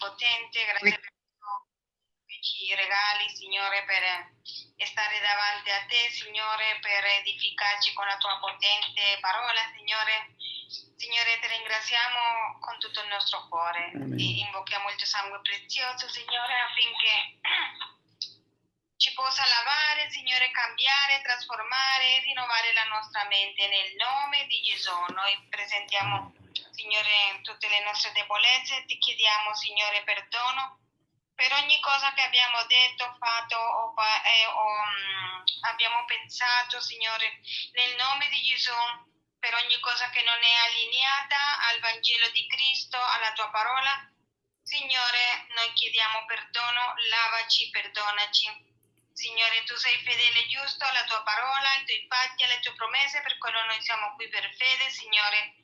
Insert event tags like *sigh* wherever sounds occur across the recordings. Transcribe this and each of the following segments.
Onnipotente, grazie per ci regali, Signore, per stare davanti a te, Signore, per edificarci con la tua potente parola, Signore. Signore, ti ringraziamo con tutto il nostro cuore Amen. invochiamo il tuo sangue prezioso, Signore, affinché ci possa lavare, Signore, cambiare, trasformare e rinnovare la nostra mente. Nel nome di Gesù noi presentiamo, Signore, tutte le nostre debolezze, ti chiediamo, Signore, perdono per ogni cosa che abbiamo detto, fatto o, eh, o, mm, abbiamo pensato, Signore, nel nome di Gesù, per ogni cosa che non è allineata al Vangelo di Cristo, alla tua parola. Signore, noi chiediamo perdono, lavaci, perdonaci. Signore, tu sei fedele e giusto alla tua parola, ai tuoi patti, alle tue promesse, per quello noi siamo qui per fede, Signore.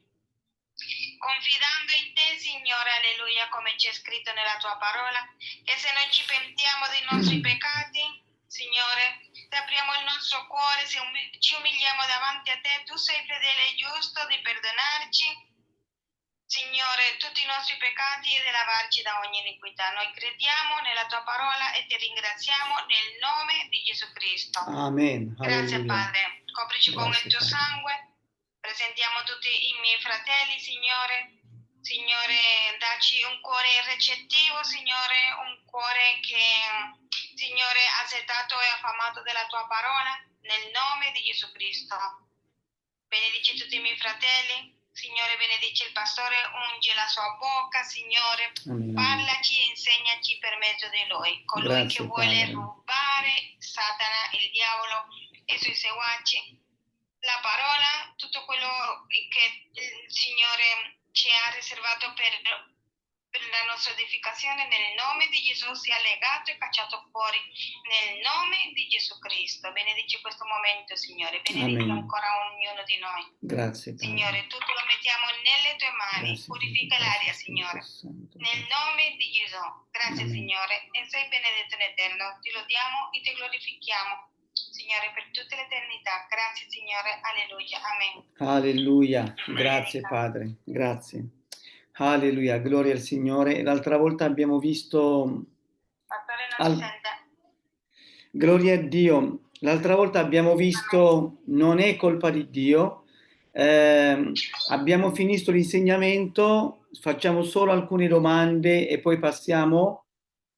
Confidando in te, Signore, alleluia, come c'è scritto nella tua parola, che se noi ci pentiamo dei nostri *clears throat* peccati, Signore, ti apriamo il nostro cuore, se umi- ci umiliamo davanti a te, tu sei fedele e giusto di perdonarci. Signore, tutti i nostri peccati e di lavarci da ogni iniquità. Noi crediamo nella tua parola e ti ringraziamo nel nome di Gesù Cristo. Amen. Grazie Alleluia. Padre, coprici con Grazie, il tuo sangue, presentiamo tutti i miei fratelli, Signore. Signore, dacci un cuore recettivo, Signore, un cuore che, Signore, ha settato e affamato della tua parola, nel nome di Gesù Cristo. Benedici tutti i miei fratelli, Signore, benedici il pastore, unge la sua bocca, Signore, Amen. Parlaci e insegnaci per mezzo di lui, colui Grazie, che vuole Padre. rubare Satana, il diavolo e i suoi seguaci. La parola, tutto quello che il Signore ci ha riservato per, per la nostra edificazione, nel nome di Gesù sia legato e cacciato fuori, nel nome di Gesù Cristo. Benedici questo momento, Signore, benedici Amen. ancora ognuno di noi. Grazie, Padre. Signore, tutto lo mettiamo nelle tue mani, Grazie, purifica l'aria, Signore. Nel nome di Gesù, grazie Amen. Signore, e sei benedetto in eterno. Ti lodiamo e ti glorifichiamo, Signore, per tutta l'eternità. Grazie Signore, alleluia, amen. Alleluia, grazie Padre, grazie. Alleluia, gloria al Signore. L'altra volta abbiamo visto, Al- gloria a Dio, l'altra volta abbiamo visto non è colpa di Dio. Ehm, abbiamo finito l'insegnamento, facciamo solo alcune domande e poi passiamo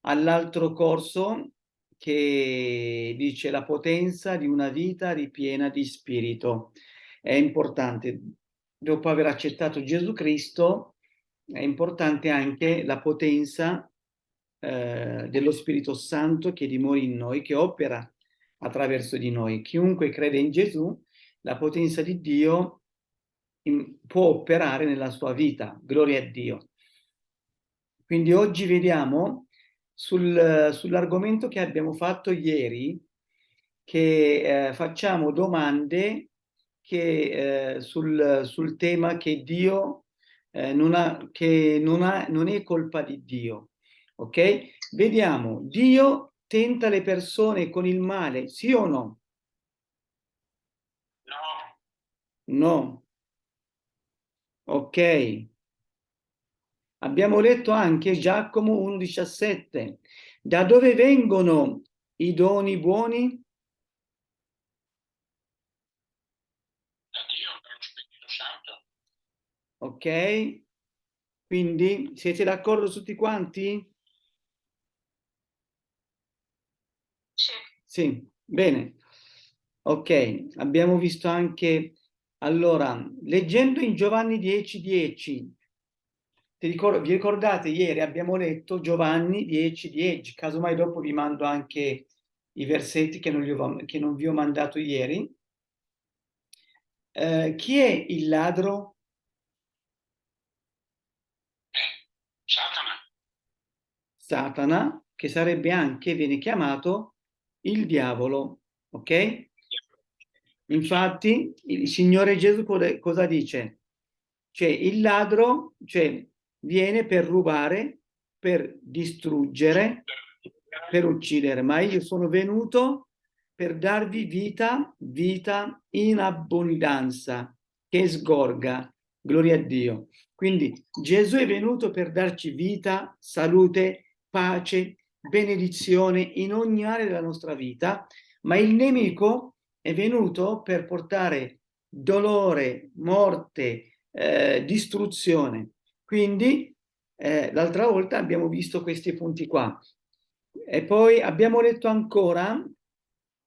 all'altro corso che dice la potenza di una vita ripiena di spirito. È importante, dopo aver accettato Gesù Cristo, è importante anche la potenza eh, dello Spirito Santo che dimora in noi, che opera attraverso di noi. Chiunque crede in Gesù, la potenza di Dio in- può operare nella sua vita. Gloria a Dio. Quindi oggi vediamo sul- sull'argomento che abbiamo fatto ieri, che eh, facciamo domande che, eh, sul, sul tema che Dio eh, non, ha, che non, ha, non è colpa di Dio. Ok? Vediamo, Dio tenta le persone con il male, sì o no? No. No. Ok. Abbiamo letto anche Giacomo 1,17. Da dove vengono i doni buoni? da Dio per lo Spirito Santo. Ok? Quindi siete d'accordo tutti quanti? Sì. Sì, bene. Ok, abbiamo visto anche, allora, leggendo in Giovanni 10, 10, ti ricor- vi ricordate ieri abbiamo letto Giovanni 10, 10, casomai dopo vi mando anche i versetti che non, ho- che non vi ho mandato ieri. Eh, chi è il ladro? Satana. Satana, che sarebbe anche, viene chiamato il diavolo, ok? Infatti il Signore Gesù cosa- cosa dice? Cioè il ladro cioè, viene per rubare, per distruggere, per uccidere, ma io sono venuto per darvi vita, vita in abbondanza, che sgorga Gloria a Dio. Quindi Gesù è venuto per darci vita, salute, pace, benedizione in ogni area della nostra vita, ma il nemico è venuto per portare dolore, morte, eh, distruzione. Quindi eh, l'altra volta abbiamo visto questi punti qua. E poi abbiamo letto ancora,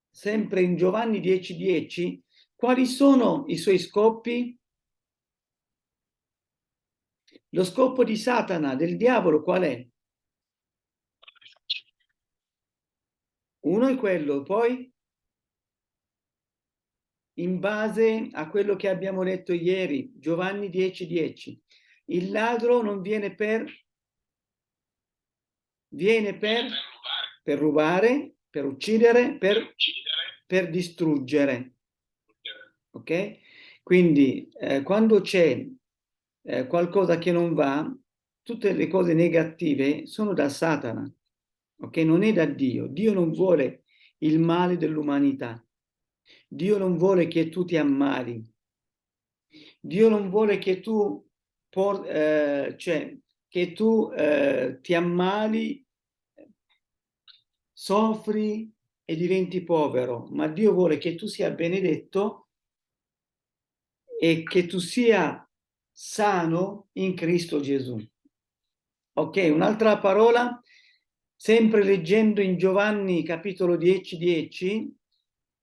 sempre in Giovanni 10:10, 10, quali sono i suoi scopi? Lo scopo di Satana, del diavolo, qual è? Uno è quello, poi in base a quello che abbiamo letto ieri, Giovanni 10:10, 10, il ladro non viene per viene per, per rubare, per uccidere, per, per distruggere. Ok? Quindi eh, quando c'è eh, qualcosa che non va, tutte le cose negative sono da Satana, ok? Non è da Dio. Dio non vuole il male dell'umanità. Dio non vuole che tu ti ammali. Dio non vuole che tu, por, eh, cioè, che tu eh, ti ammali, soffri e diventi povero, ma Dio vuole che tu sia benedetto e che tu sia sano in Cristo Gesù. Ok, un'altra parola, sempre leggendo in Giovanni capitolo 10, 10,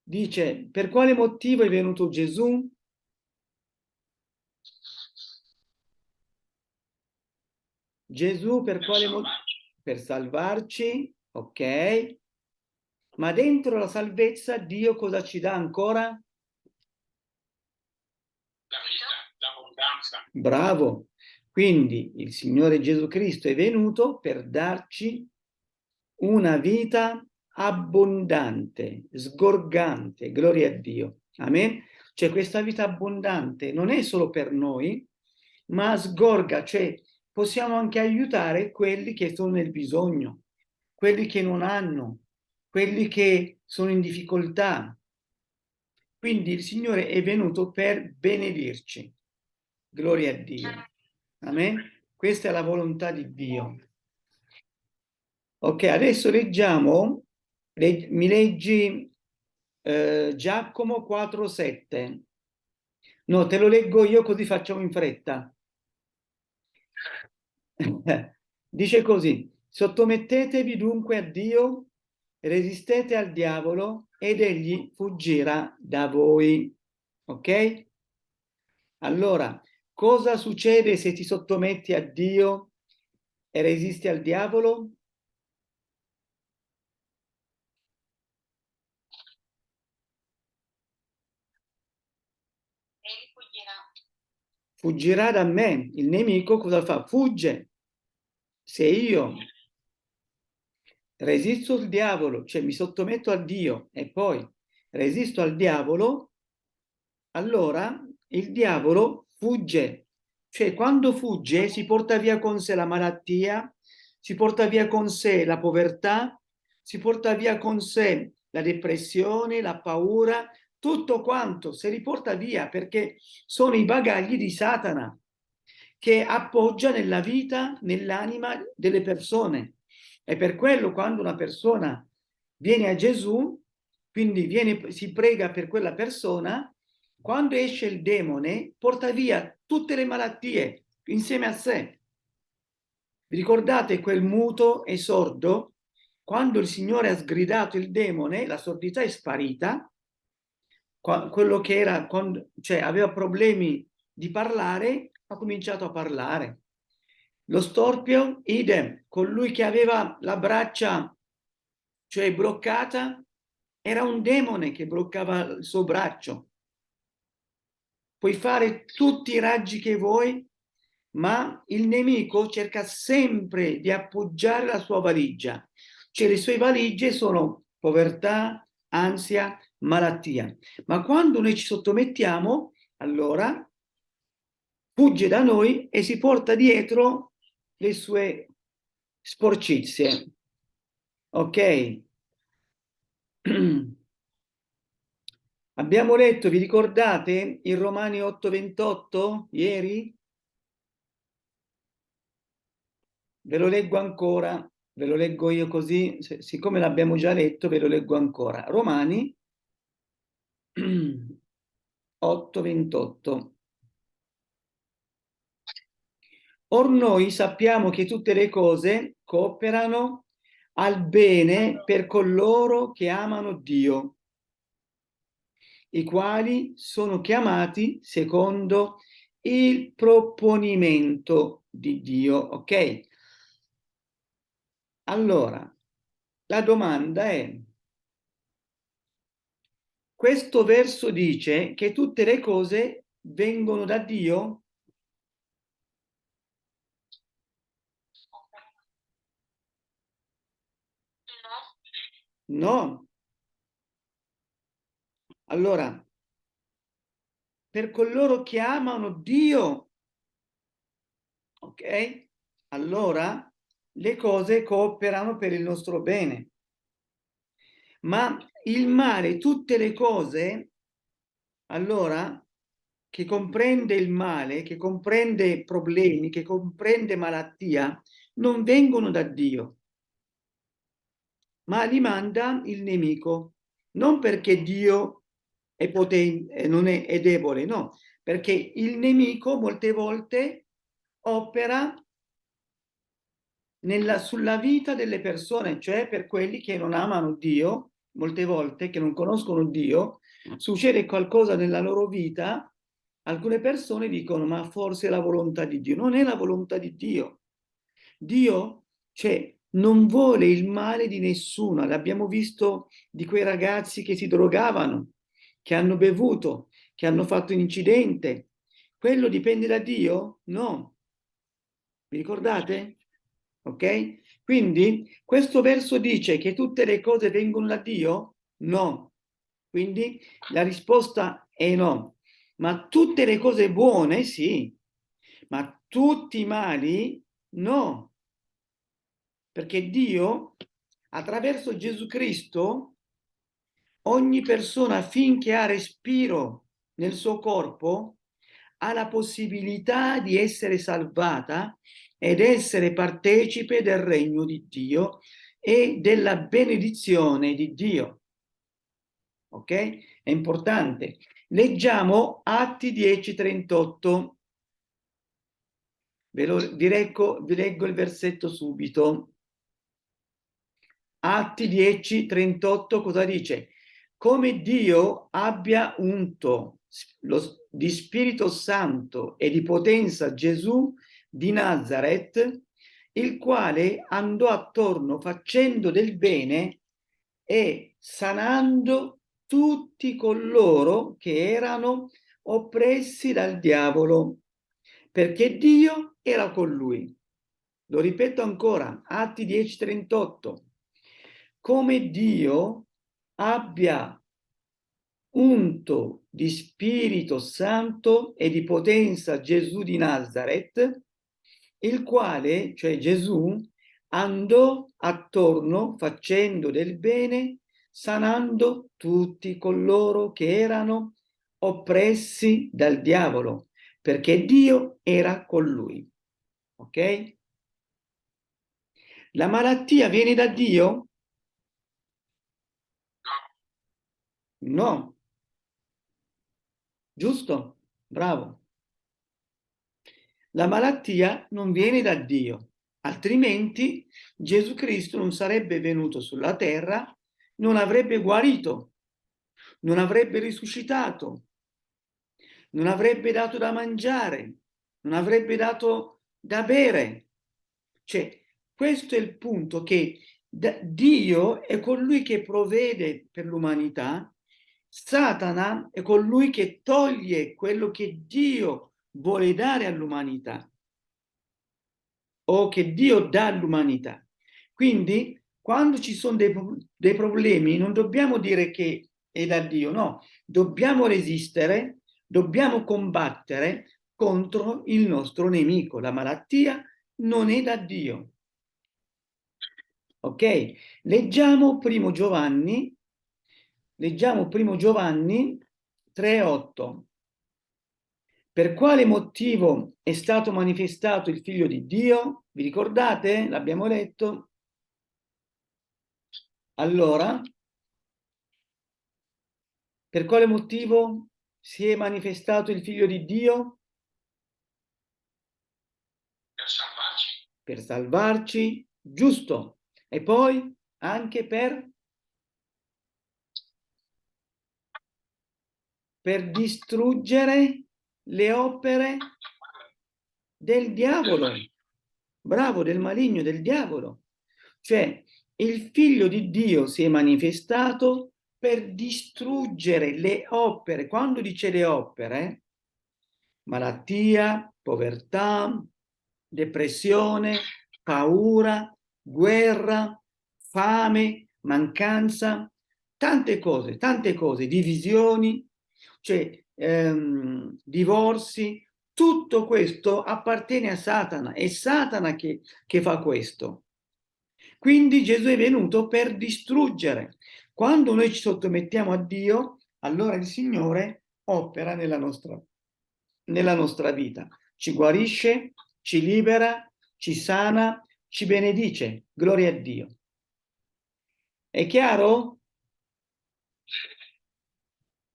dice, per quale motivo è venuto Gesù? Gesù per quale motivo? Per salvarci, ok? Ma dentro la salvezza Dio cosa ci dà ancora? La vita, l'abbondanza. Bravo. Quindi il Signore Gesù Cristo è venuto per darci una vita abbondante, sgorgante, gloria a Dio. Amen. Cioè questa vita abbondante non è solo per noi, ma sgorga, cioè possiamo anche aiutare quelli che sono nel bisogno, quelli che non hanno, quelli che sono in difficoltà. Quindi il Signore è venuto per benedirci. Gloria a Dio. Amen. Questa è la volontà di Dio. Ok, adesso leggiamo, leg mi leggi eh, Giacomo 4,7. No, te lo leggo io così facciamo in fretta. *laughs* Dice così, sottomettetevi dunque a Dio, resistete al diavolo ed egli fuggirà da voi. Ok? Allora, cosa succede se ti sottometti a Dio e resisti al diavolo? Fuggirà da me. Il nemico cosa fa? Fugge se io resisto al diavolo, cioè mi sottometto a Dio e poi resisto al diavolo, allora il diavolo fugge. Cioè quando fugge si porta via con sé la malattia, si porta via con sé la povertà, si porta via con sé la depressione, la paura, tutto quanto si riporta via perché sono i bagagli di Satana che appoggia nella vita, nell'anima delle persone. E per quello quando una persona viene a Gesù, quindi viene, si prega per quella persona, quando esce il demone porta via tutte le malattie insieme a sé. Vi ricordate quel muto e sordo? Quando il Signore ha sgridato il demone, la sordità è sparita, quello che era, cioè aveva problemi di parlare, ha cominciato a parlare. Lo storpio, idem, colui che aveva la braccia, cioè bloccata, era un demone che bloccava il suo braccio. Puoi fare tutti i raggi che vuoi, ma il nemico cerca sempre di appoggiare la sua valigia. Cioè le sue valigie sono povertà, ansia, malattia. Ma quando noi ci sottomettiamo, allora fugge da noi e si porta dietro le sue sporcizie. Ok? *clears throat* Abbiamo letto, vi ricordate, in Romani 8:28 ieri? Ve lo leggo ancora, ve lo leggo io così, siccome l'abbiamo già letto, ve lo leggo ancora. Romani *clears throat* 8:28. Or noi sappiamo che tutte le cose cooperano al bene per coloro che amano Dio, i quali sono chiamati secondo il proponimento di Dio, ok? Allora, la domanda è, questo verso dice che tutte le cose vengono da Dio? No. Allora, per coloro che amano Dio, ok? Allora le cose cooperano per il nostro bene. Ma il male, tutte le cose, allora, che comprende il male, che comprende problemi, che comprende malattia, non vengono da Dio ma li manda il nemico, non perché Dio è potente, non è, è debole, no, perché il nemico molte volte opera nella, sulla vita delle persone, cioè per quelli che non amano Dio, molte volte che non conoscono Dio, succede qualcosa nella loro vita, alcune persone dicono ma forse è la volontà di Dio. Non è la volontà di Dio. Dio, cioè, non vuole il male di nessuno. L'abbiamo visto di quei ragazzi che si drogavano, che hanno bevuto, che hanno fatto un incidente. Quello dipende da Dio? No. Vi ricordate? Ok? Quindi questo verso dice che tutte le cose vengono da Dio? No. Quindi la risposta è no. Ma tutte le cose buone? Sì. Ma tutti i mali? No perché Dio, attraverso Gesù Cristo, ogni persona finché ha respiro nel suo corpo, ha la possibilità di essere salvata ed essere partecipe del regno di Dio e della benedizione di Dio. Ok? È importante. Leggiamo Atti 10, 38. Ve lo, vi, leggo, vi leggo il versetto subito. Atti 10, 38 cosa dice? Come Dio abbia unto lo, di Spirito Santo e di potenza Gesù di Nazareth, il quale andò attorno facendo del bene e sanando tutti coloro che erano oppressi dal diavolo, perché Dio era con lui. Lo ripeto ancora, Atti 10, 38 come Dio abbia unto di Spirito Santo e di potenza Gesù di Nazareth, il quale, cioè Gesù, andò attorno facendo del bene, sanando tutti coloro che erano oppressi dal diavolo, perché Dio era con lui. Ok? La malattia viene da Dio? No. Giusto? Bravo. La malattia non viene da Dio, altrimenti Gesù Cristo non sarebbe venuto sulla terra, non avrebbe guarito, non avrebbe risuscitato, non avrebbe dato da mangiare, non avrebbe dato da bere. Cioè, questo è il punto che Dio è colui che provvede per l'umanità Satana è colui che toglie quello che Dio vuole dare all'umanità o che Dio dà all'umanità. Quindi quando ci sono dei, dei problemi non dobbiamo dire che è da Dio, no, dobbiamo resistere, dobbiamo combattere contro il nostro nemico. La malattia non è da Dio. Ok? Leggiamo primo Giovanni Leggiamo primo Giovanni 3.8. Per quale motivo è stato manifestato il figlio di Dio? Vi ricordate? L'abbiamo letto. Allora, per quale motivo si è manifestato il figlio di Dio? Per salvarci. Per salvarci, giusto. E poi anche per per distruggere le opere del diavolo. Bravo, del maligno, del diavolo. Cioè, il figlio di Dio si è manifestato per distruggere le opere. Quando dice le opere, malattia, povertà, depressione, paura, guerra, fame, mancanza, tante cose, tante cose, divisioni, cioè ehm, divorzi, tutto questo appartiene a Satana, è Satana che, che fa questo. Quindi Gesù è venuto per distruggere. Quando noi ci sottomettiamo a Dio, allora il Signore opera nella nostra, nella nostra vita. Ci guarisce, ci libera, ci sana, ci benedice. Gloria a Dio. È chiaro?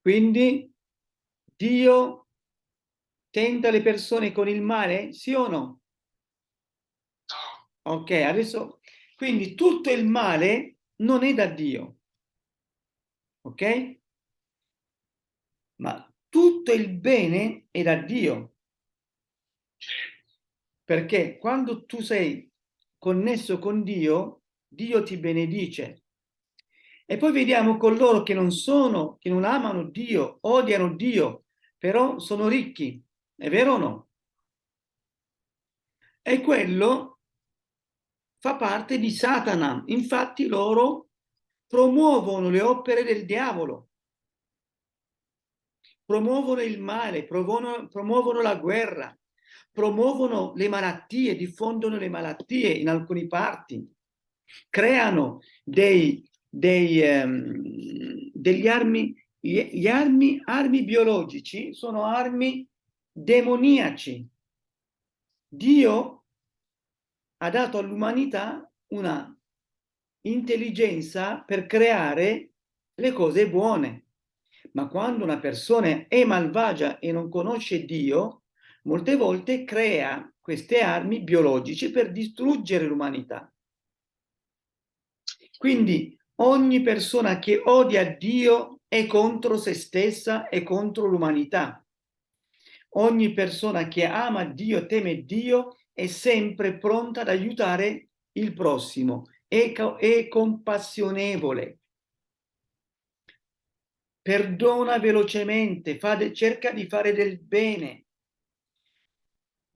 Quindi Dio tenta le persone con il male? Sì o no? No. Ok, adesso, quindi tutto il male non è da Dio, ok? Ma tutto il bene è da Dio. Perché quando tu sei connesso con Dio, Dio ti benedice. E poi vediamo coloro che non sono, che non amano Dio, odiano Dio, però sono ricchi. È vero o no? E quello fa parte di Satana. Infatti loro promuovono le opere del diavolo, promuovono il male, promuovono, promuovono la guerra, promuovono le malattie, diffondono le malattie in alcuni parti, creano dei dei, um, degli armi, gli, armi, armi biologici sono armi demoniaci. Dio ha dato all'umanità una intelligenza per creare le cose buone. Ma quando una persona è malvagia e non conosce Dio, molte volte crea queste armi biologiche per distruggere l'umanità. Quindi Ogni persona che odia Dio è contro se stessa e contro l'umanità. Ogni persona che ama Dio, teme Dio, è sempre pronta ad aiutare il prossimo, è, è compassionevole. Perdona velocemente, cerca di fare del bene.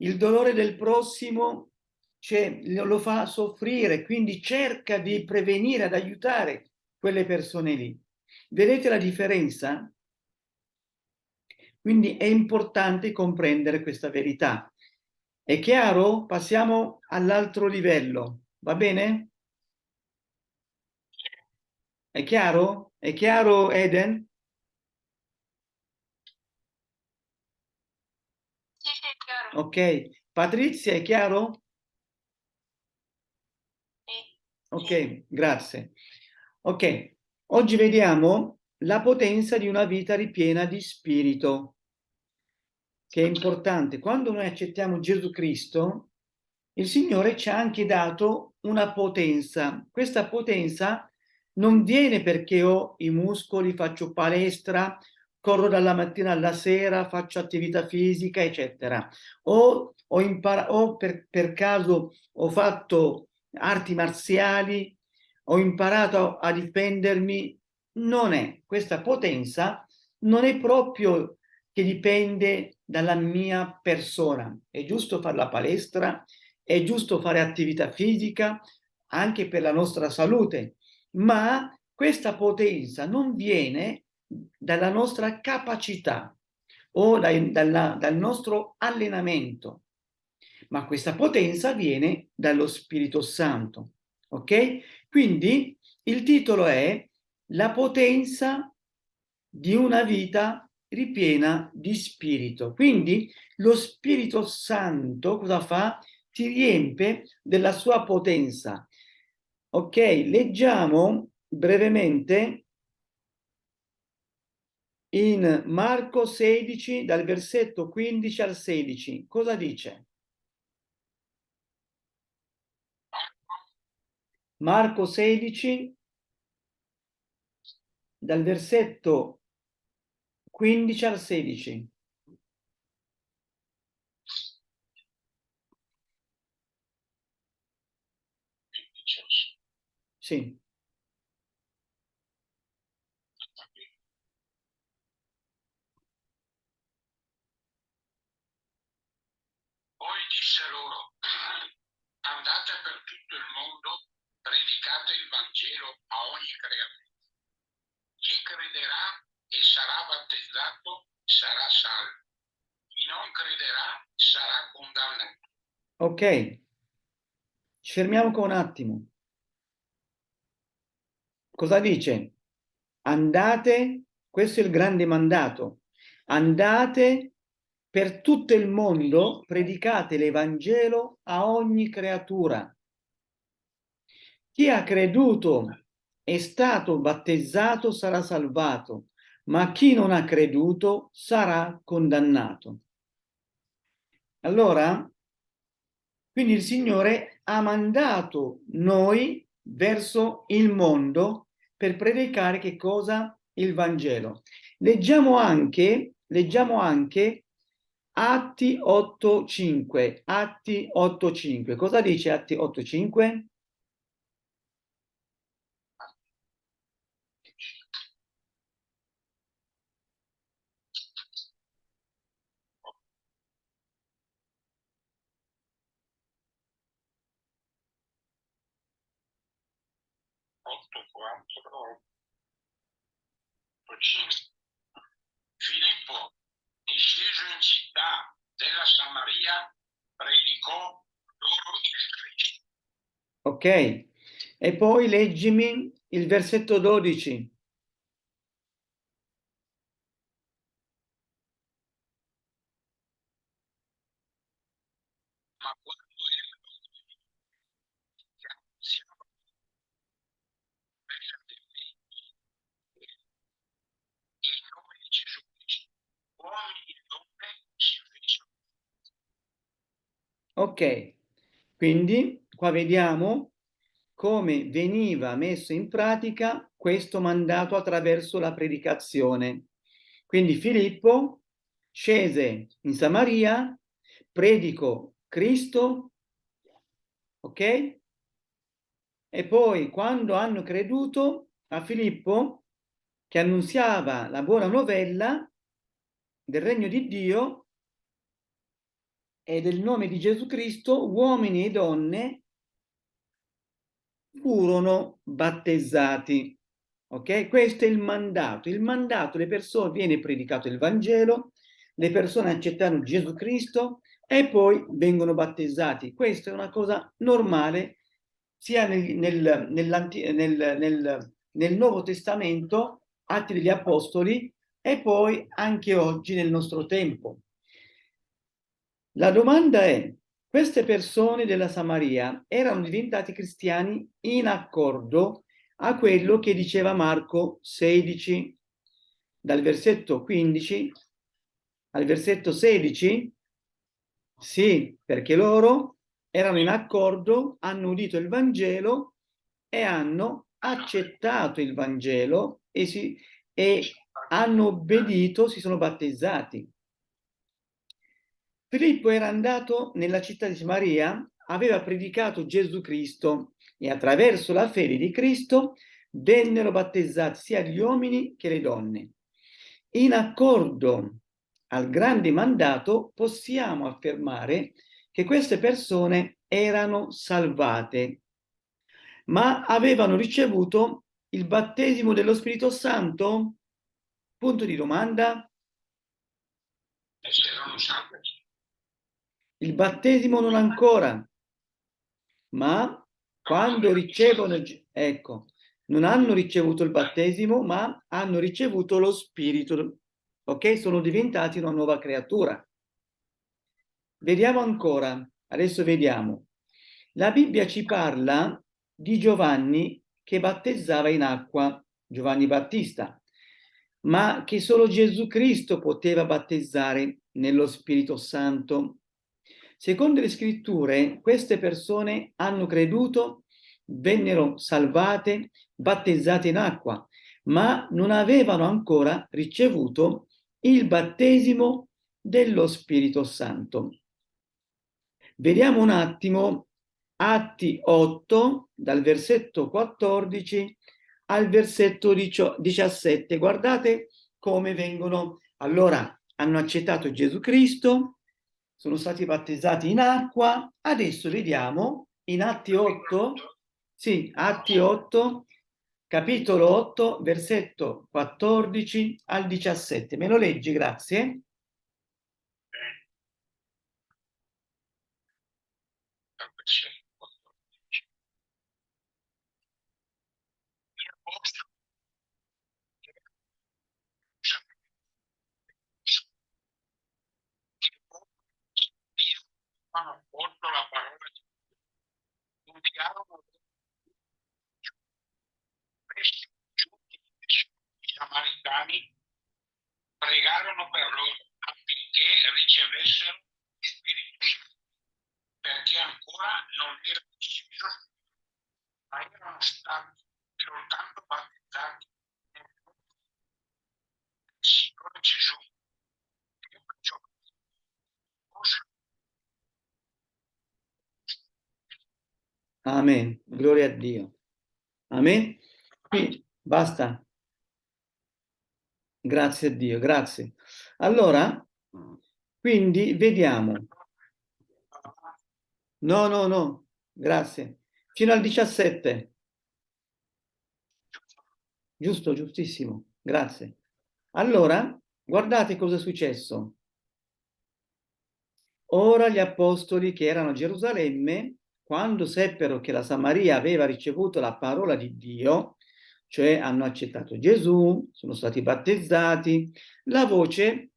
Il dolore del prossimo cioè, lo fa soffrire, quindi cerca di prevenire, ad aiutare quelle persone lì. Vedete la differenza? Quindi è importante comprendere questa verità. È chiaro? Passiamo all'altro livello, va bene? È chiaro? È chiaro Eden? Sì, sì, è chiaro. Ok. Patrizia, è chiaro? Ok, grazie. Ok, oggi vediamo la potenza di una vita ripiena di spirito, che è importante. Quando noi accettiamo Gesù Cristo, il Signore ci ha anche dato una potenza. Questa potenza non viene perché ho i muscoli, faccio palestra, corro dalla mattina alla sera, faccio attività fisica, eccetera. O, imparato, o per, per caso ho fatto arti marziali, ho imparato a difendermi, non è. Questa potenza non è proprio che dipende dalla mia persona. È giusto fare la palestra, è giusto fare attività fisica, anche per la nostra salute, ma questa potenza non viene dalla nostra capacità o dai, dalla, dal nostro allenamento ma questa potenza viene dallo Spirito Santo. Ok? Quindi il titolo è La potenza di una vita ripiena di spirito. Quindi lo Spirito Santo cosa fa? Ti riempie della sua potenza. Ok, leggiamo brevemente in Marco 16 dal versetto 15 al 16. Cosa dice? Marco 16 dal versetto 15 al 16. Sì. Poi disse loro, andate per tutto il mondo, predicate il Vangelo a ogni creatura. Chi crederà e sarà battezzato sarà salvo. Chi non crederà sarà condannato. Ok. Ci fermiamo qua un attimo. Cosa dice? Andate, questo è il grande mandato, andate per tutto il mondo, predicate l'Evangelo a ogni creatura. Chi ha creduto è stato battezzato sarà salvato, ma chi non ha creduto sarà condannato. Allora, quindi il Signore ha mandato noi verso il mondo per predicare che cosa? Il Vangelo. Leggiamo anche, leggiamo anche Atti 8.5. Atti 8.5. Cosa dice Atti 8.5? Cinque. Filippo, sceso in città della Samaria, predicò loro il Cristo. Ok. E poi leggimi il versetto 12. Ma quando erano siamo bella del e il nome di Gesù Cristo, uomini e donne si fecero Ok. Quindi qua vediamo come veniva messo in pratica questo mandato attraverso la predicazione. Quindi Filippo scese in Samaria, predicò Cristo, ok? E poi quando hanno creduto a Filippo, che annunziava la buona novella del regno di Dio e del nome di Gesù Cristo, uomini e donne furono battezzati. Ok? Questo è il mandato. Il mandato, le persone, viene predicato il Vangelo, le persone accettano Gesù Cristo e poi vengono battezzati. Questa è una cosa normale sia nel, nel, nel, nel, Nuovo Testamento, Atti degli Apostoli, e poi anche oggi nel nostro tempo. La domanda è, queste persone della Samaria erano diventati cristiani in accordo a quello che diceva Marco 16, dal versetto 15 al versetto 16? Sì, perché loro erano in accordo, hanno udito il Vangelo e hanno accettato il Vangelo e, si, e hanno obbedito, si sono battezzati. Filippo era andato nella città di Samaria, aveva predicato Gesù Cristo e attraverso la fede di Cristo vennero battezzati sia gli uomini che le donne. In accordo al grande mandato possiamo affermare che queste persone erano salvate, ma avevano ricevuto il battesimo dello Spirito Santo? Punto di domanda. e c'erano salvi. Il battesimo non ancora, ma quando ricevono, ecco, non hanno ricevuto il battesimo, ma hanno ricevuto lo Spirito, ok? Sono diventati una nuova creatura. Vediamo ancora, adesso vediamo. La Bibbia ci parla di Giovanni che battezzava in acqua, Giovanni Battista, ma che solo Gesù Cristo poteva battezzare nello Spirito Santo. Secondo le scritture, queste persone hanno creduto, vennero salvate, battezzate in acqua, ma non avevano ancora ricevuto il battesimo dello Spirito Santo. Vediamo un attimo Atti 8, dal versetto 14 al versetto 17. Guardate come vengono. Allora, hanno accettato Gesù Cristo, sono stati battezzati in acqua. Adesso vediamo in Atti 8, sì, Atti 8, capitolo 8, versetto 14 al 17. Me lo leggi, grazie. hanno accolto la parola di Dio, inviarono questi giunti i samaritani pregarono per loro affinché ricevessero il Spirito Santo, perché ancora non era deciso, ma erano stati soltanto battezzati nel Signore Gesù. Amen. Gloria a Dio. Amen. Quindi, basta. Grazie a Dio, grazie. Allora, quindi vediamo. No, no, no, grazie. Fino al 17. Giusto, giustissimo, grazie. Allora, guardate cosa è successo. Ora gli apostoli che erano a Gerusalemme quando seppero che la Samaria aveva ricevuto la parola di Dio, cioè hanno accettato Gesù, sono stati battezzati, la voce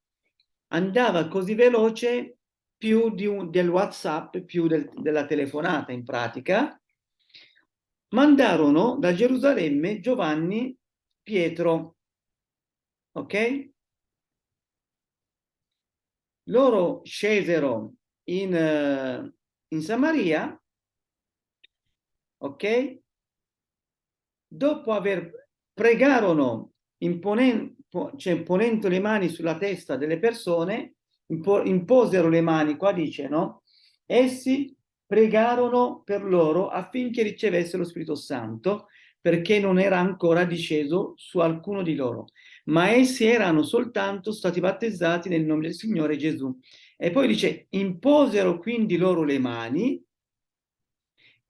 andava così veloce più un, del WhatsApp, più del, della telefonata in pratica, mandarono da Gerusalemme Giovanni Pietro, ok? Loro scesero in, uh, in Samaria ok? Dopo aver pregarono imponendo, cioè ponendo le mani sulla testa delle persone, impo, imposero le mani, qua dice, no? Essi pregarono per loro affinché ricevessero lo Spirito Santo, perché non era ancora disceso su alcuno di loro, ma essi erano soltanto stati battezzati nel nome del Signore Gesù. E poi dice, imposero quindi loro le mani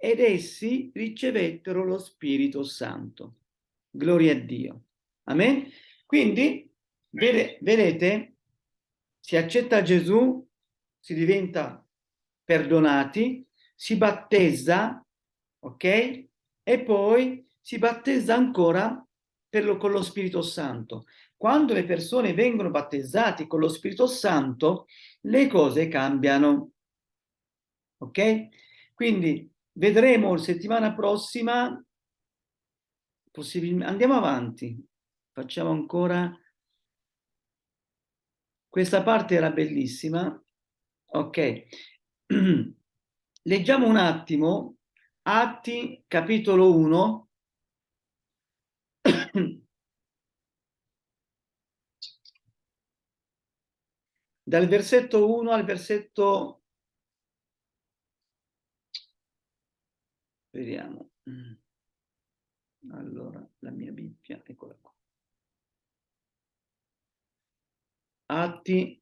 ed essi ricevettero lo Spirito Santo. Gloria a Dio. Amen? Quindi, vedete, si accetta Gesù, si diventa perdonati, si battezza, ok? E poi si battezza ancora lo, con lo Spirito Santo. Quando le persone vengono battezzate con lo Spirito Santo, le cose cambiano. Ok? Quindi Vedremo settimana prossima, possibilmente, andiamo avanti, facciamo ancora, questa parte era bellissima, ok, *clears throat* leggiamo un attimo. Atti capitolo 1, *clears throat* dal versetto 1 al versetto Vediamo. Mm. Allora, la mia Bibbia, eccola qua. Atti.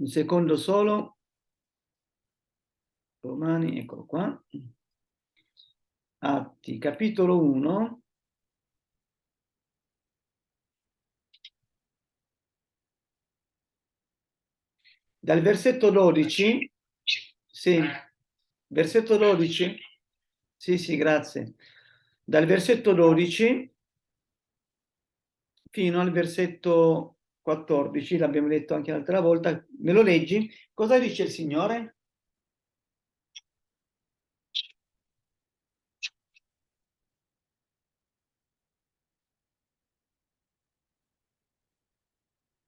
Un secondo solo. Romani, eccolo qua. Atti, capitolo 1. Dal versetto 12, sì, versetto 12, sì, sì, grazie. dal versetto 12 fino al versetto 14, l'abbiamo letto anche l'altra volta, me lo leggi? Cosa dice il Signore?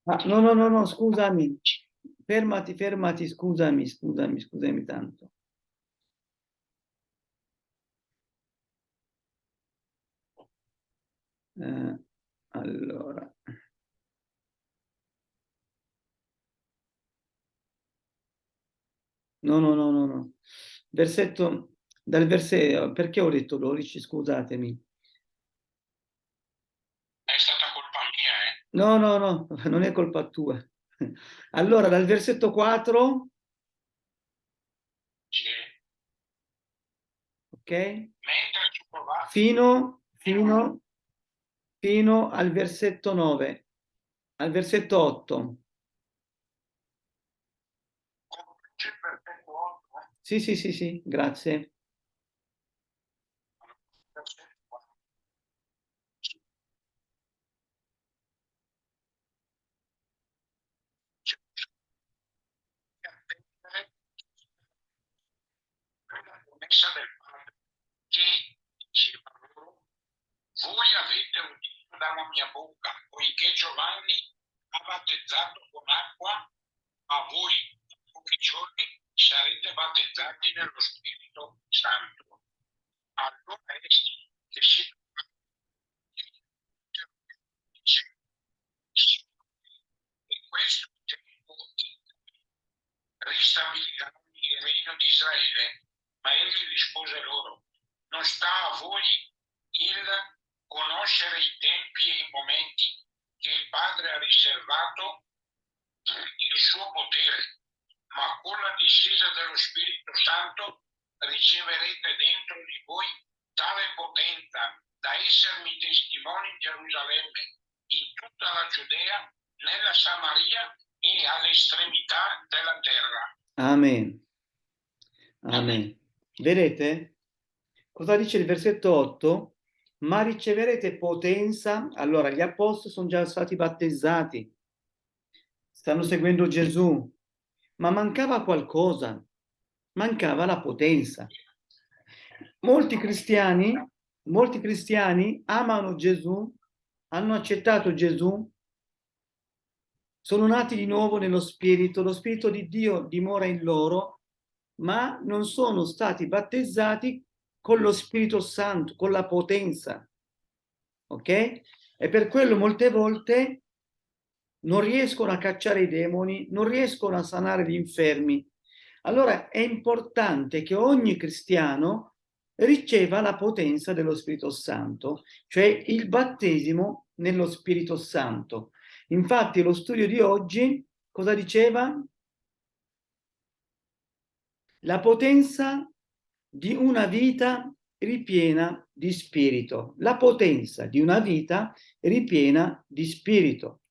Ah, no, no, no, no, scusami, fermati, fermati, scusami, scusami, scusami tanto. Eh, allora. No, no, no, no, no. Versetto, dal versetto, perché ho detto 12, scusatemi. È stata colpa mia, eh? No, no, no, non è colpa tua. Allora, dal versetto 4, Sì. ok? Fino, fino, fino al versetto 9, al versetto 8. complice il perfetto otto, eh? Sì, sì, sì, sì, grazie. Promessa del Padre che diceva loro voi avete udito dalla mia bocca poiché Giovanni ha battezzato con acqua ma voi in pochi giorni sarete battezzati nello Spirito Santo allora essi che si e questo tempo ristabiliranno il regno di Israele. Ma egli rispose loro, non sta a voi il conoscere i tempi e i momenti che il Padre ha riservato il suo potere, ma con la discesa dello Spirito Santo riceverete dentro di voi tale potenza da essermi testimoni in Gerusalemme, in tutta la Giudea, nella Samaria e all'estremità della terra. Amen. Amen. Vedete? Cosa dice il versetto 8? Ma riceverete potenza. Allora, gli apostoli sono già stati battezzati, stanno seguendo Gesù, ma mancava qualcosa, mancava la potenza. Molti cristiani, molti cristiani amano Gesù, hanno accettato Gesù, sono nati di nuovo nello Spirito, lo Spirito di Dio dimora in loro, ma non sono stati battezzati con lo Spirito Santo, con la potenza. Ok? E per quello molte volte non riescono a cacciare i demoni, non riescono a sanare gli infermi. Allora è importante che ogni cristiano riceva la potenza dello Spirito Santo, cioè il battesimo nello Spirito Santo. Infatti lo studio di oggi cosa diceva? La potenza di una vita ripiena di spirito. La potenza di una vita ripiena di spirito.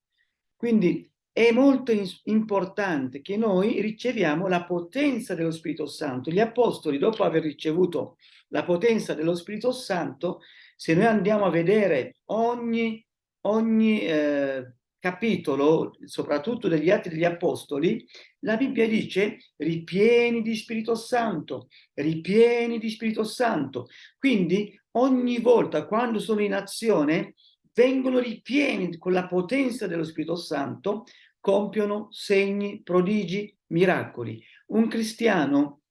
Quindi è molto importante che noi riceviamo la potenza dello Spirito Santo. Gli apostoli, dopo aver ricevuto la potenza dello Spirito Santo, se noi andiamo a vedere ogni, ogni eh, capitolo, soprattutto degli Atti degli Apostoli, la Bibbia dice ripieni di Spirito Santo, ripieni di Spirito Santo. Quindi ogni volta quando sono in azione vengono ripieni con la potenza dello Spirito Santo, compiono segni, prodigi, miracoli. Un cristiano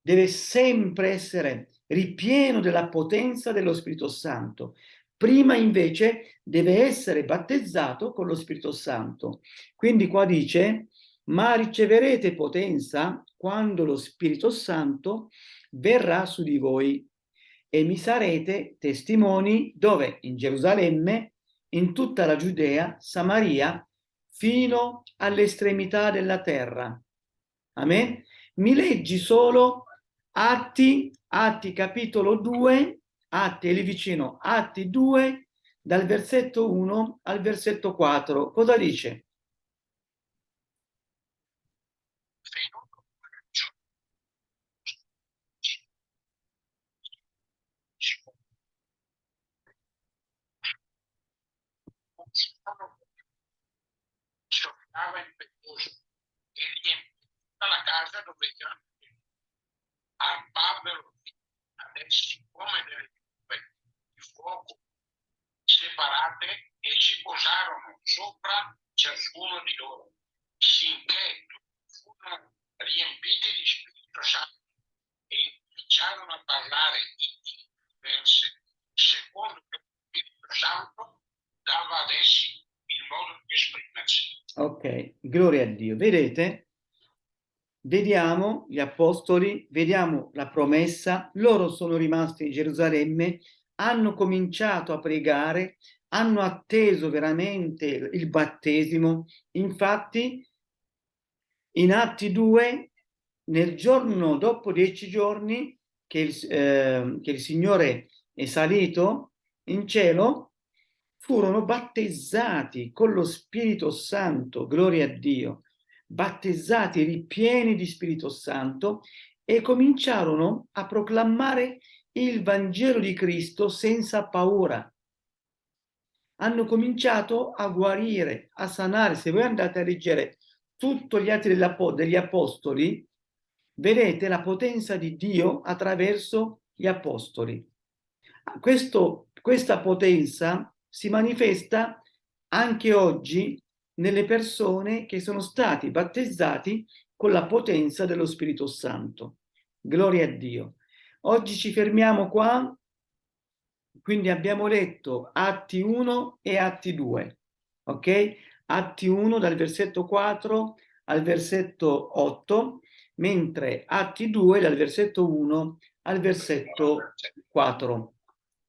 deve sempre essere ripieno della potenza dello Spirito Santo. Prima invece deve essere battezzato con lo Spirito Santo. Quindi qua dice, ma riceverete potenza quando lo Spirito Santo verrà su di voi e mi sarete testimoni dove? In Gerusalemme, in tutta la Giudea, Samaria, fino all'estremità della terra. Amen? Mi leggi solo Atti, Atti capitolo 2, Atti e lì vicino, Atti 2, dal versetto 1 al versetto 4. Cosa dice? il peccioso e riempì tutta la casa dove erano arparvero adesso come delle separate e si posarono sopra ciascuno di loro, sinché furono riempiti di Spirito Santo e cominciarono a parlare in diverse, secondo che lo Spirito Santo dava ad essi il modo di esprimersi. Ok, gloria a Dio. Vedete? Vediamo gli apostoli, vediamo la promessa, loro sono rimasti in Gerusalemme, hanno cominciato a pregare, hanno atteso veramente il battesimo. Infatti, in Atti 2, nel giorno dopo dieci giorni che il, eh, che il Signore è salito in cielo, furono battezzati con lo Spirito Santo, gloria a Dio, battezzati ripieni di Spirito Santo e cominciarono a proclamare il Vangelo di Cristo senza paura. Hanno cominciato a guarire, a sanare. Se voi andate a leggere tutti gli atti degli Apostoli, vedete la potenza di Dio attraverso gli Apostoli. Questo, questa potenza si manifesta anche oggi nelle persone che sono stati battezzati con la potenza dello Spirito Santo. Gloria a Dio. Oggi ci fermiamo qua, quindi abbiamo letto Atti 1 e Atti 2, ok? Atti 1 dal versetto 4 al versetto 8, mentre Atti 2 dal versetto 1 al versetto 4,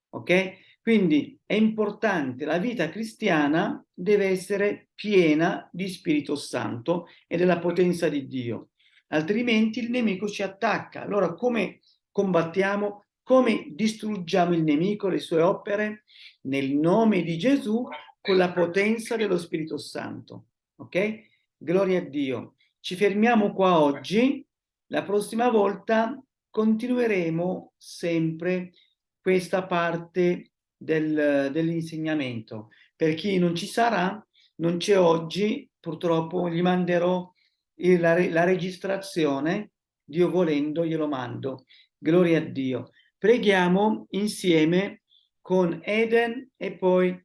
ok? Quindi è importante, la vita cristiana deve essere piena di Spirito Santo e della potenza di Dio, altrimenti il nemico ci attacca. Allora come combattiamo? Come distruggiamo il nemico, le sue opere? Nel nome di Gesù con la potenza dello Spirito Santo. Ok? Gloria a Dio. Ci fermiamo qua oggi. La prossima volta continueremo sempre questa parte del, dell'insegnamento. Per chi non ci sarà, non c'è oggi, purtroppo gli manderò il, la, la registrazione, Dio volendo glielo mando. Gloria a Dio. Preghiamo insieme con Eden e poi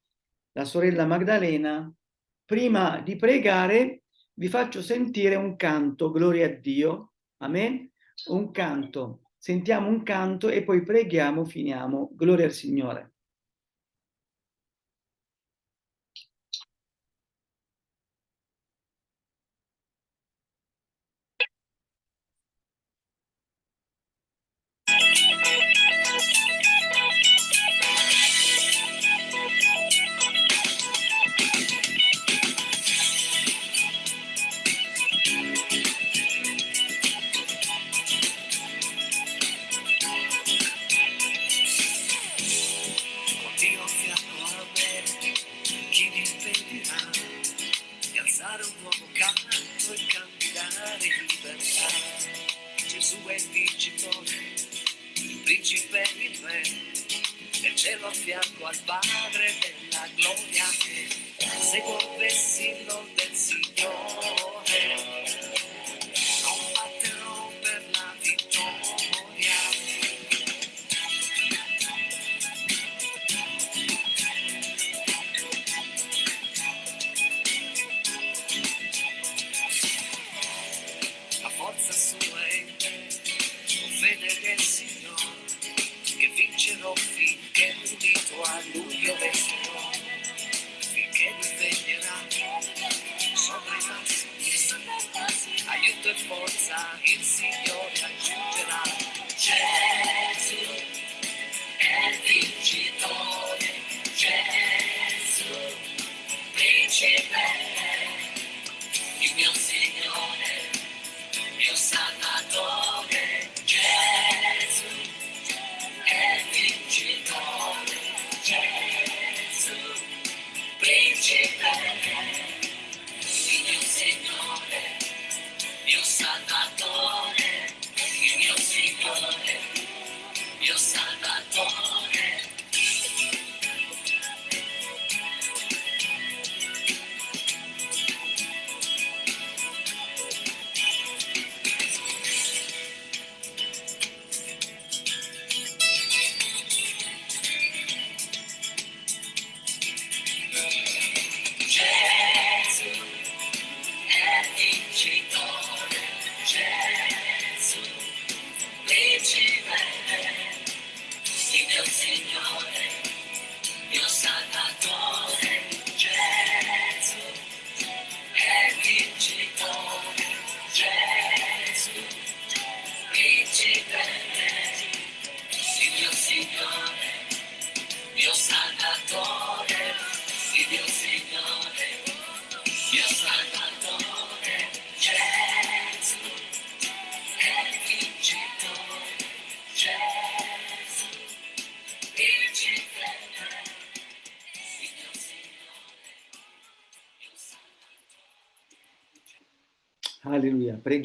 la sorella Magdalena. Prima di pregare vi faccio sentire un canto, gloria a Dio. Amen. Un canto. Sentiamo un canto e poi preghiamo, finiamo. Gloria al Signore.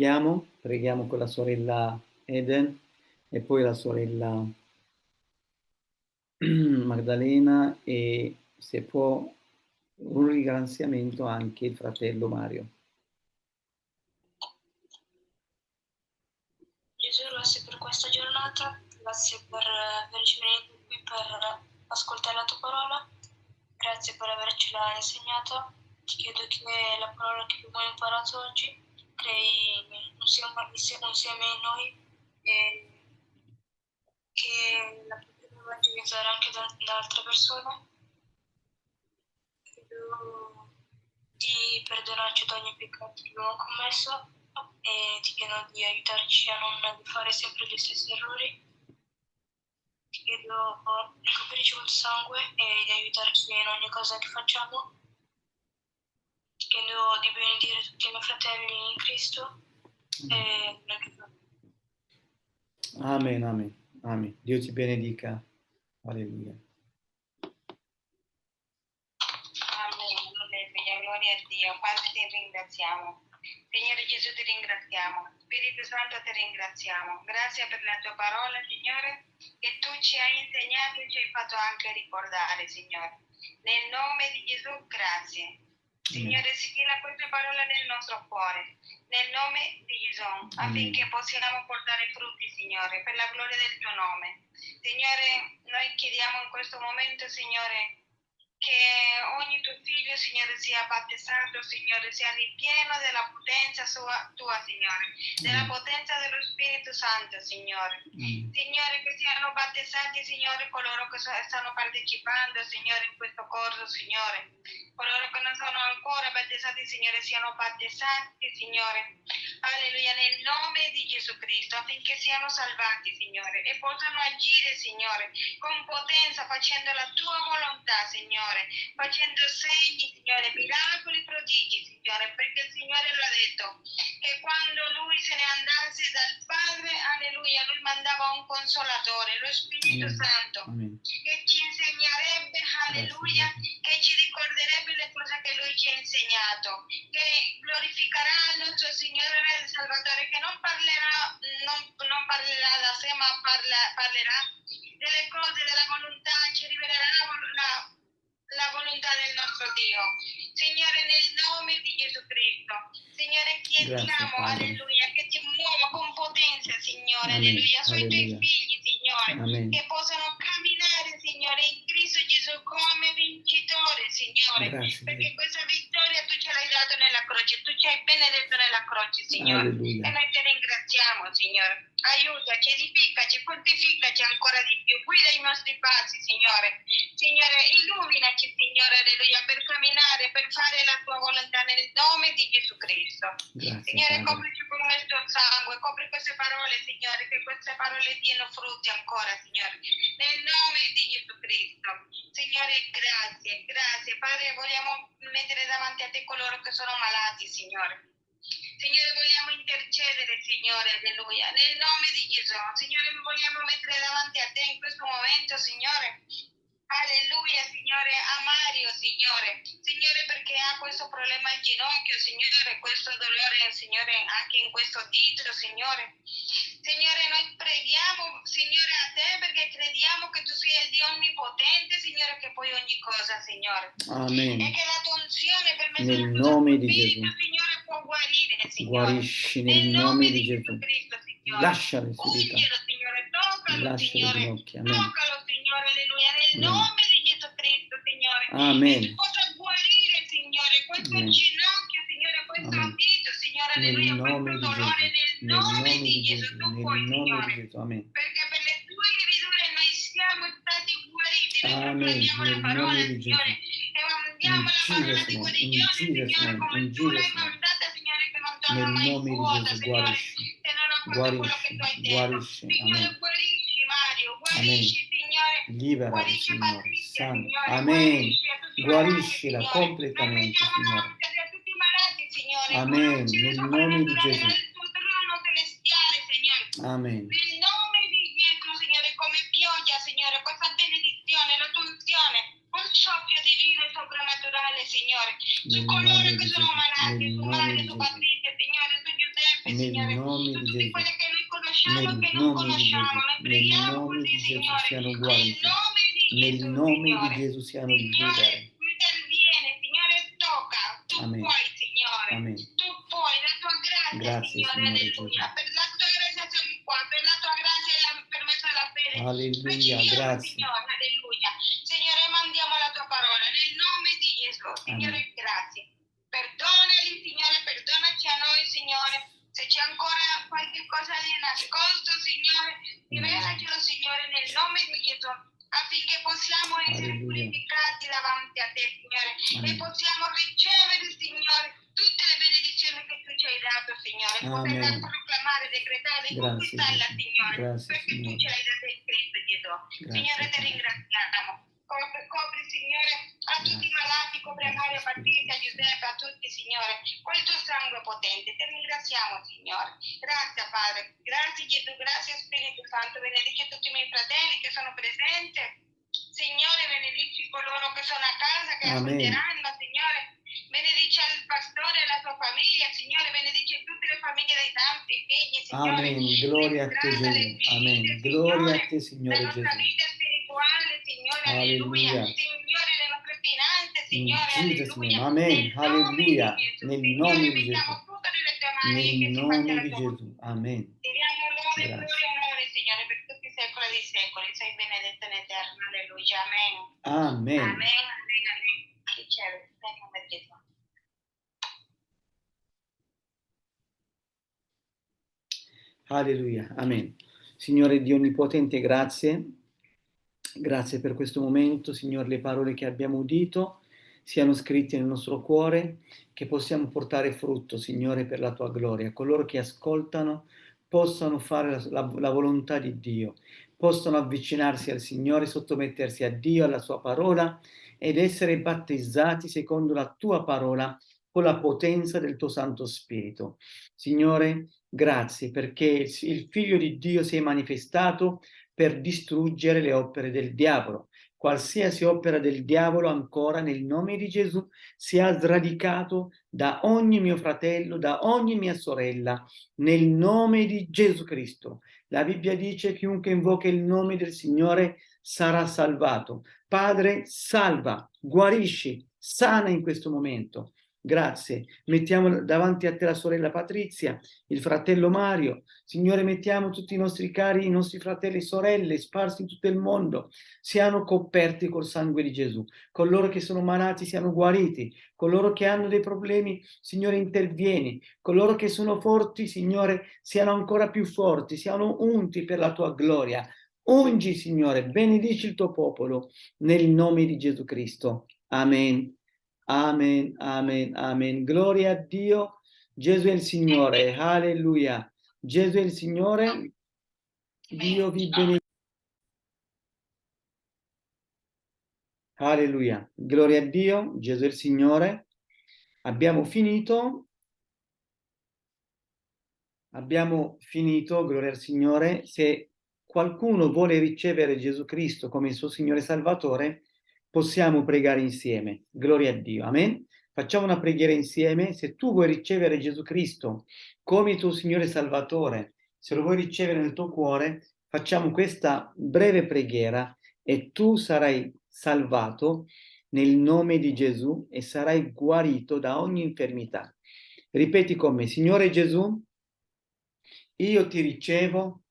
Preghiamo, preghiamo con la sorella Eden e poi la sorella *clears throat* Magdalena e se può un ringraziamento anche il fratello Mario. Gesù, grazie per questa giornata, grazie per averci venuto qui per ascoltare la tua parola, grazie per avercela insegnata. Ti chiedo che la parola che abbiamo imparato oggi crei un seme insieme a noi e che la potremo evangelizzare anche da, da altre persone. Chiedo di perdonarci da ogni peccato che abbiamo commesso e ti chiedo di aiutarci a non fare sempre gli stessi errori. Ti chiedo di coprirci col sangue e di aiutarci in ogni cosa che facciamo. Chiedo di benedire tutti i miei fratelli in Cristo e Amen, amen, amen. Dio ti benedica. Alleluia. Amen, alleluia, gloria a Dio. Padre ti ringraziamo. Signore Gesù ti ringraziamo. Spirito Santo ti ringraziamo. Grazie per la tua parola, Signore, che tu ci hai insegnato e ci hai fatto anche ricordare, Signore. Nel nome di Gesù, grazie. Signore, sigilla queste parole nel nostro cuore, nel nome di Gesù, affinché possiamo portare frutti, Signore, per la gloria del tuo nome. Signore, noi chiediamo in questo momento, Signore, che ogni tuo figlio, Signore, sia battezzato, Signore, sia ripieno della potenza sua, tua, Signore, della potenza dello Spirito Santo, Signore. Amen. Signore, che siano battezzati, Signore, coloro che stanno partecipando, Signore, in questo corso, Signore. Coloro che non sono ancora battezzati, Signore, siano battezzati, Signore. Alleluia, nel nome di Gesù Cristo, affinché siano salvati, Signore, e possano agire, Signore, con potenza, facendo la tua volontà, Signore, facendo segni, Signore, miracoli, prodigi, Signore, perché il Signore lo ha detto, che quando Lui se ne andasse dal Padre, alleluia, Lui mandava un consolatore, lo Spirito Amen. Santo Amen. che ci insegnerebbe, alleluia, che ci ricorderebbe le cose che lui ci ha insegnato, che glorificherà il nostro Signore e Salvatore, che non parlerà, non, non parlerà da sé, ma parla- parlerà delle cose, della volontà, ci rivelerà la, vol- la- volontà del nostro Dio. Signore, nel nome di Gesù Cristo, Signore, chiediamo, alleluia, che ti muova con potenza, Signore, alleluia, sui tuoi figli, Signore Amen. che possano camminare, Signore, in Cristo Gesù come vincitore, Signore. Grazie, Perché questa vittoria tu ce l'hai dato nella croce, tu ci hai benedetto nella croce, Signore. E Alleluia. noi ti ringraziamo, Signore. Aiutaci, edificaci, fortificaci ancora di più. Guida i nostri passi, Signore. Signore, illuminaci, Signore, alleluia, per camminare, per fare la tua volontà nel nome di Gesù Cristo. Grazie, Signore, Padre. Con il tuo sangue, copri queste parole, Signore, che queste parole diano frutti ancora, Signore, nel nome di Gesù Cristo. Signore, grazie, grazie. Padre, vogliamo mettere davanti a te coloro che sono malati, Signore. Signore, vogliamo intercedere, Signore, alleluia, nel nome di Gesù. Signore, vogliamo mettere davanti a te in questo momento, Signore. Alleluia, Signore, a Mario, Signore. Signore, perché ha questo problema al ginocchio, Signore, questo dolore, Signore, anche in questo dito, Signore. Signore, noi preghiamo, Signore, a te perché crediamo che tu sia il Dio onnipotente, Signore, che puoi ogni cosa, Signore. E Amen. che la tua unzione per mezzo Nel nome di Spirito, Gesù. Signore, può guarire, Signore. Guarisci nel nome di Gesù. Cristo, Signore. Lascia le serità. Ungielo, Signore, toccalo, Lascia le Signore. ginocchia. Amen. Toccalo, Signore, alleluia, nel Amen. nome di Gesù Cristo, Signore. Amen. Tu possa guarire, Signore, questo Amen. ginocchio, Signore, questo Amen. dito, Signore, alleluia, questo dolore, nel Nel nome di Gesù, Gesù. tu puoi, Signore. Amen. Perché per le tue lividure noi siamo stati guariti, noi proclamiamo la parola, nome di Gesù. Signore, e mandiamo In la parola di guarigione, Signore, come tu l'hai mandata, Signore, che non torna mai vuota, Signore, se non fatto quello che tu hai detto. Guarisci, Signore, guarisci Mario, guarisci, Guarisci Signore. Patrizia, San- Signore. Amen. Tutti Guariscila completamente, Signore. tutti. Amen. Nel nome di Gesù. Amen. Nel nome di Gesù, Signore, come pioggia, Signore, questa benedizione, la tua unzione, un soffio divino e soprannaturale, Signore, su coloro che sono malati, su Mario, di su. Patrizia, Signore, su Nel Signore, su Gesù. quelle che noi conosciamo Nel che non nome di conosciamo. Nel preghiamo nome così, di Gesù Signore, siano nel nome di Nel Gesù, nome di Signore. Gesù siano. Tu Amen. puoi, Signore. Amen. Tu puoi, la tua grazia, Grazie, Signore, Signore. Per la tua grazia qua, per la tua grazia e la, per mezzo della fede. Alleluia, grazie. Signore, ancora qualche cosa di nascosto, Signore, rivelacelo, Signore, nel nome di Gesù, affinché possiamo essere purificati davanti a te, Signore, e possiamo ricevere, Signore, tutte le benedizioni che tu ci hai dato, Signore, poterle Amen. proclamare, decretare, Grazie, conquistarla. Signore, Grazie, perché tu Signore. ce l'hai data in Cristo Gesù. Signore, ti Padre. ringraziamo. Copri, copri, Signore, a tutti i malati, copri a Mario, a Patrizia, a Giuseppe, a tutti, Signore, con il tuo sangue potente. Ti ringraziamo, Signore. Grazie, Padre. Grazie, Gesù. Grazie, Spirito Santo. Benedici tutti i miei fratelli che sono presenti. Signore, benedici coloro che sono a casa, che Amen. ascolteranno, Signore. Benedici al pastore e la sua famiglia, Signore. Benedici tutte le famiglie dei tanti figli, Signore. Amen. Gloria a te Gesù. Amen. Gloria a te Signore Gesù. Spirituale, Signore, alleluia. Alleluia. Signore, le nostre finanze, In Signore, alleluia. Amen. Alleluia. di Gesù. Nel nome di Gesù. che Nel nome di Gesù. Amen. Ti diamo lode, e onore, Signore, per tutti i secoli dei secoli. Sei benedetto in eterno. Alleluia. Amen. Amen. Amen, amen, amen. Riceve, nel nome di Gesù. Alleluia, amen. Signore Dio Onnipotente, grazie. Grazie per questo momento, Signore, le parole che abbiamo udito siano scritte nel nostro cuore, che possiamo portare frutto, Signore, per la tua gloria. Coloro che ascoltano possano fare la, la- la volontà di Dio, possano avvicinarsi al Signore, sottomettersi a Dio, alla sua parola ed essere battezzati secondo la tua parola con la potenza del tuo Santo Spirito. Signore, grazie perché il Figlio di Dio si è manifestato per distruggere le opere del diavolo. Qualsiasi opera del diavolo ancora nel nome di Gesù sia sradicato da ogni mio fratello, da ogni mia sorella, nel nome di Gesù Cristo. La Bibbia dice chiunque invoca il nome del Signore sarà salvato. Padre, salva, guarisci, sana in questo momento. Grazie. Mettiamo davanti a te la sorella Patrizia, il fratello Mario. Signore, mettiamo tutti i nostri cari, i nostri fratelli e sorelle sparsi in tutto il mondo, siano coperti col sangue di Gesù. Coloro che sono malati siano guariti. Coloro che hanno dei problemi, Signore, intervieni. Coloro che sono forti, Signore, siano ancora più forti, siano unti per la tua gloria. Ungi, Signore, benedici il tuo popolo nel nome di Gesù Cristo. Amen. Amen, amen, amen. Gloria a Dio. Gesù è il Signore. Alleluia. Gesù è il Signore. Dio vi benedica. Alleluia. Gloria a Dio. Gesù è il Signore. Abbiamo finito. Abbiamo finito, gloria al Signore. Se qualcuno vuole ricevere Gesù Cristo come il suo Signore Salvatore, possiamo pregare insieme. Gloria a Dio. Amen. Facciamo una preghiera insieme. Se tu vuoi ricevere Gesù Cristo come tuo Signore Salvatore, se lo vuoi ricevere nel tuo cuore, facciamo questa breve preghiera e tu sarai salvato nel nome di Gesù e sarai guarito da ogni infermità. Ripeti con me, Signore Gesù, io ti ricevo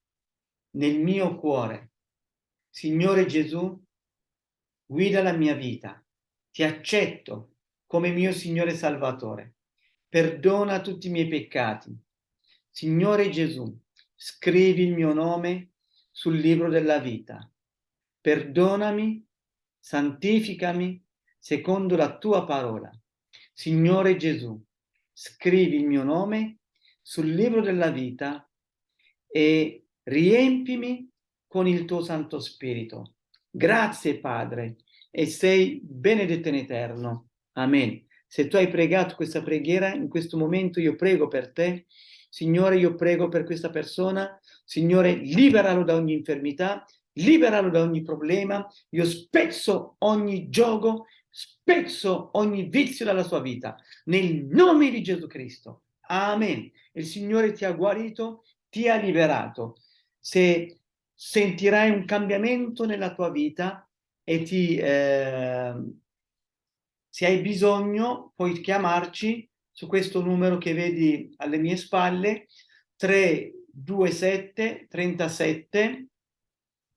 nel mio cuore. Signore Gesù, guida la mia vita. Ti accetto come mio Signore Salvatore. Perdona tutti i miei peccati. Signore Gesù, scrivi il mio nome sul libro della vita. Perdonami, santificami secondo la tua parola. Signore Gesù, scrivi il mio nome sul libro della vita e riempimi con il tuo Santo Spirito. Grazie Padre e sei benedetto in eterno. Amen. Se tu hai pregato questa preghiera, in questo momento io prego per te. Signore, io prego per questa persona. Signore, liberalo da ogni infermità, liberalo da ogni problema. Io spezzo ogni gioco, spezzo ogni vizio dalla sua vita. Nel nome di Gesù Cristo. Amen. Il Signore ti ha guarito, ti ha liberato. Se sentirai un cambiamento nella tua vita e ti, eh, se hai bisogno puoi chiamarci su questo numero che vedi alle mie spalle 327 37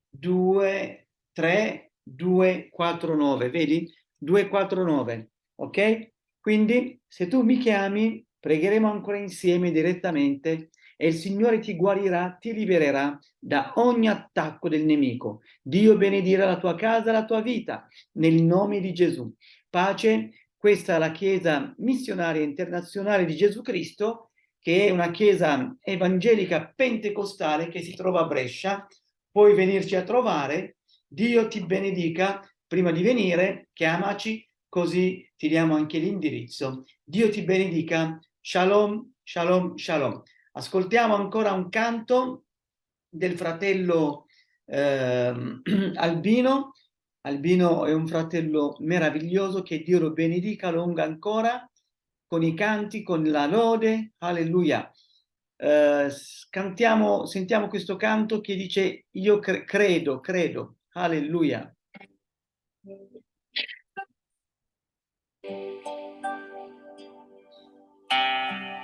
2 3 249 vedi? 249 ok? Quindi se tu mi chiami pregheremo ancora insieme direttamente e il Signore ti guarirà, ti libererà da ogni attacco del nemico. Dio benedire la tua casa, la tua vita, nel nome di Gesù. Pace, questa è la Chiesa missionaria internazionale di Gesù Cristo, che è una chiesa evangelica pentecostale che si trova a Brescia. Puoi venirci a trovare. Dio ti benedica. Prima di venire, chiamaci, così ti diamo anche l'indirizzo. Dio ti benedica. Shalom, shalom, shalom. Ascoltiamo ancora un canto del fratello eh, *clears throat* Albino. Albino è un fratello meraviglioso, che Dio lo benedica, lunga ancora, con i canti, con la lode, alleluia. Eh, cantiamo, sentiamo questo canto che dice io cre credo, credo, alleluia.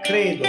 Credo.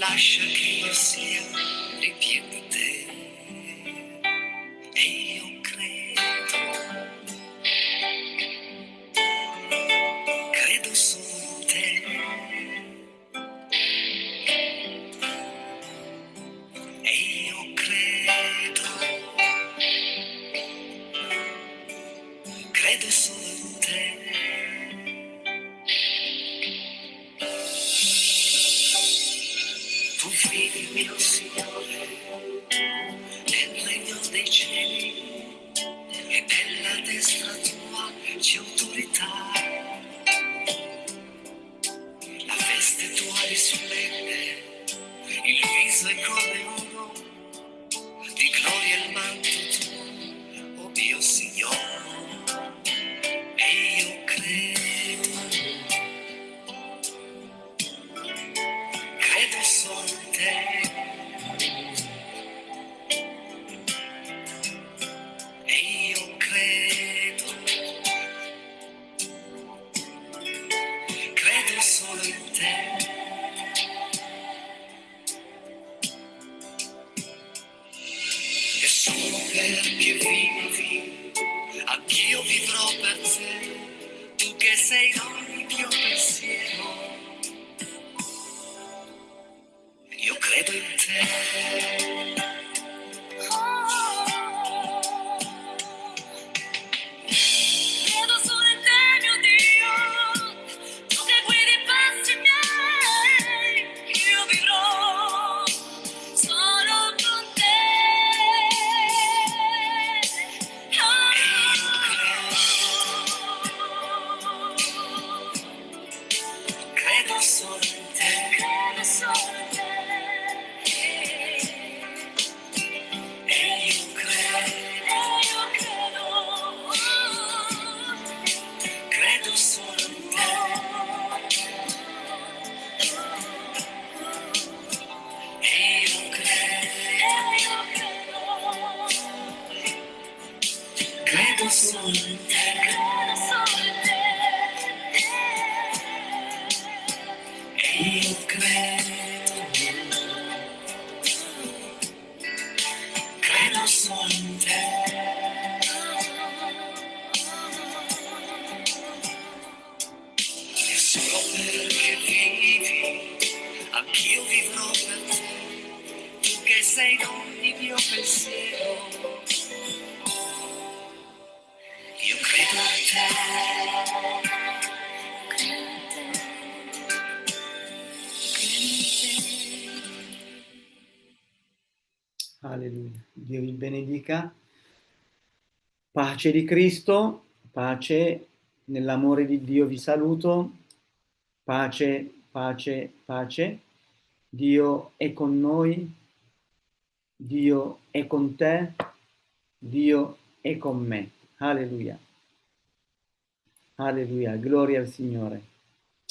Io credo a Pace di Cristo, pace nell'amore di Dio vi saluto. Pace, pace, pace. Dio è con noi. Dio è con te. Dio è con me. Alleluia. Alleluia. Gloria al Signore.